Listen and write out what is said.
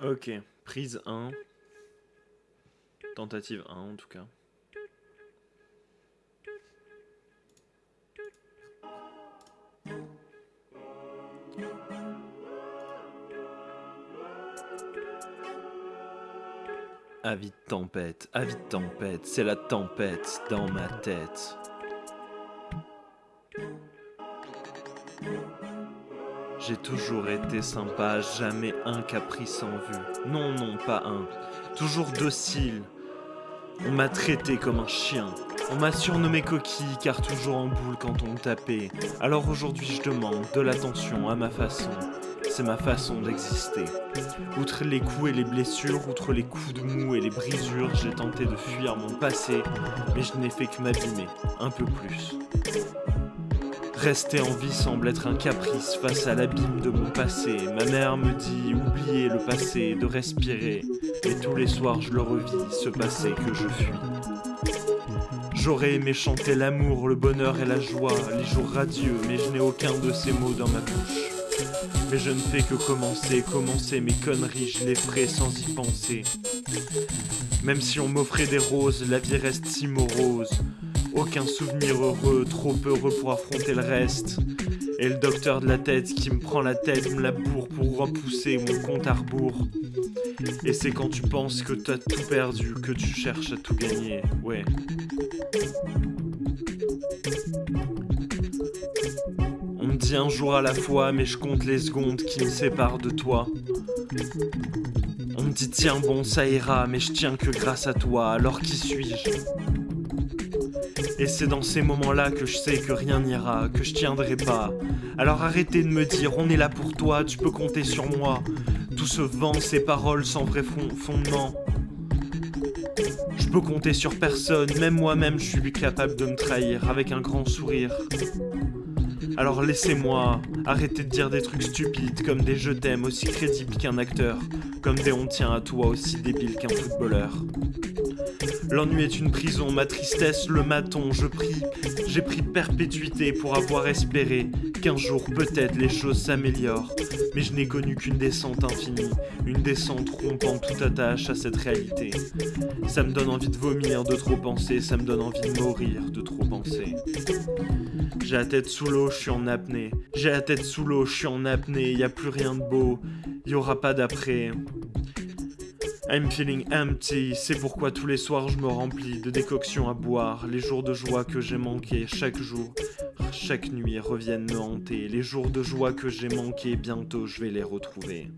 Ok, prise 1. Tentative 1 en tout cas. Avis de tempête, avis de tempête, c'est la tempête dans ma tête. J'ai toujours été sympa, jamais un caprice en vue. Non, non, pas un. Toujours docile. On m'a traité comme un chien. On m'a surnommé coquille car toujours en boule quand on me tapait. Alors aujourd'hui je demande de l'attention à ma façon. C'est ma façon d'exister. Outre les coups et les blessures, outre les coups de mou et les brisures, j'ai tenté de fuir mon passé, mais je n'ai fait que m'abîmer, un peu plus. Rester en vie semble être un caprice face à l'abîme de mon passé. Ma mère me dit oublier le passé, de respirer. Et tous les soirs je le revis, ce passé que je fuis. J'aurais aimé chanter l'amour, le bonheur et la joie, les jours radieux, mais je n'ai aucun de ces mots dans ma bouche. Mais je ne fais que commencer, commencer mes conneries, je les ferai sans y penser. Même si on m'offrait des roses, la vie reste si morose. Aucun souvenir heureux, trop heureux pour affronter le reste. Et le docteur de la tête qui me prend la tête, me la bourre pour repousser mon compte à rebours. Et c'est quand tu penses que t'as tout perdu, que tu cherches à tout gagner, ouais. On me dit un jour à la fois, mais je compte les secondes qui me séparent de toi. On me dit tiens bon ça ira, mais je tiens que grâce à toi, alors qui suis-je? Et c'est dans ces moments-là que je sais que rien n'ira, que je tiendrai pas. Alors arrêtez de me dire on est là pour toi, tu peux compter sur moi. Tout ce vent, ces paroles sans vrai fondement. Je peux compter sur personne, même moi-même je suis capable de me trahir avec un grand sourire. Alors laissez-moi, arrêtez de dire des trucs stupides comme des je t'aime aussi crédibles qu'un acteur, comme des on tient à toi aussi débile qu'un footballeur. L'ennui est une prison, ma tristesse le maton, je prie. J'ai pris perpétuité pour avoir espéré qu'un jour peut-être les choses s'améliorent. Mais je n'ai connu qu'une descente infinie, une descente rompant toute attache à cette réalité. Ça me donne envie de vomir, de trop penser, ça me donne envie de mourir, de trop penser. J'ai la tête sous l'eau, je suis en apnée. J'ai la tête sous l'eau, je suis en apnée, y a plus rien de beau, y aura pas d'après. I'm feeling empty, c'est pourquoi tous les soirs je me remplis de décoctions à boire. Les jours de joie que j'ai manqués chaque jour, chaque nuit reviennent me hanter. Les jours de joie que j'ai manqués, bientôt je vais les retrouver.